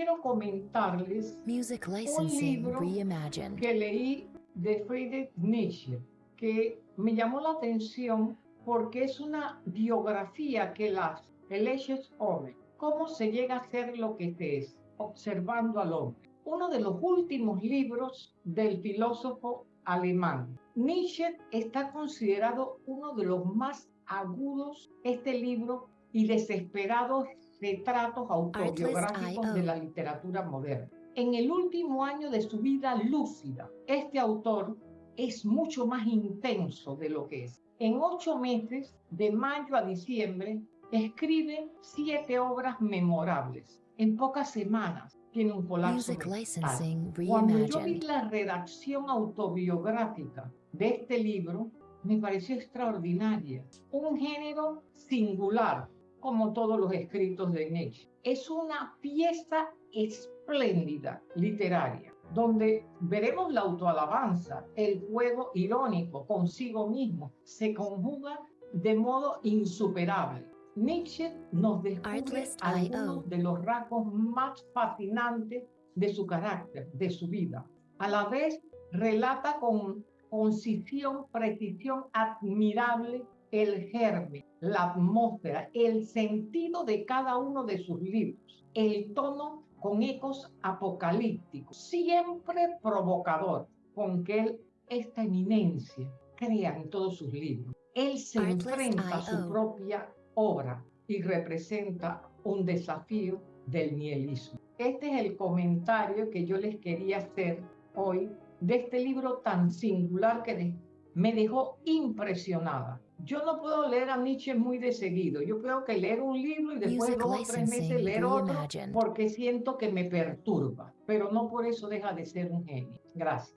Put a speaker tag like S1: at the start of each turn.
S1: quiero comentarles
S2: Music
S1: un libro
S2: reimagined.
S1: que leí de Friedrich Nietzsche, que me llamó la atención porque es una biografía que las es hombre. ¿Cómo se llega a ser lo que se es? Observando al hombre. Uno de los últimos libros del filósofo alemán. Nietzsche está considerado uno de los más agudos, este libro, y desesperados retratos autobiográficos de la literatura moderna. En el último año de su vida lúcida, este autor es mucho más intenso de lo que es. En ocho meses, de mayo a diciembre, escribe siete obras memorables. En pocas semanas tiene un colapso Cuando yo vi la redacción autobiográfica de este libro, me pareció extraordinaria. Un género singular, como todos los escritos de Nietzsche. Es una pieza espléndida literaria, donde veremos la autoalabanza, el juego irónico consigo mismo, se conjuga de modo insuperable. Nietzsche nos descubre algunos de los rasgos más fascinantes de su carácter, de su vida. A la vez, relata con concisión, precisión admirable el germen, la atmósfera, el sentido de cada uno de sus libros, el tono con ecos apocalípticos, siempre provocador, con que él, esta eminencia, crea en todos sus libros. Él se
S2: Artlist
S1: enfrenta a su
S2: IO.
S1: propia obra y representa un desafío del nihilismo. Este es el comentario que yo les quería hacer hoy de este libro tan singular que me dejó impresionada. Yo no puedo leer a Nietzsche muy de seguido. Yo creo que leer un libro y después
S2: Music
S1: dos o tres meses leer otro porque siento que me perturba. Pero no por eso deja de ser un genio. Gracias.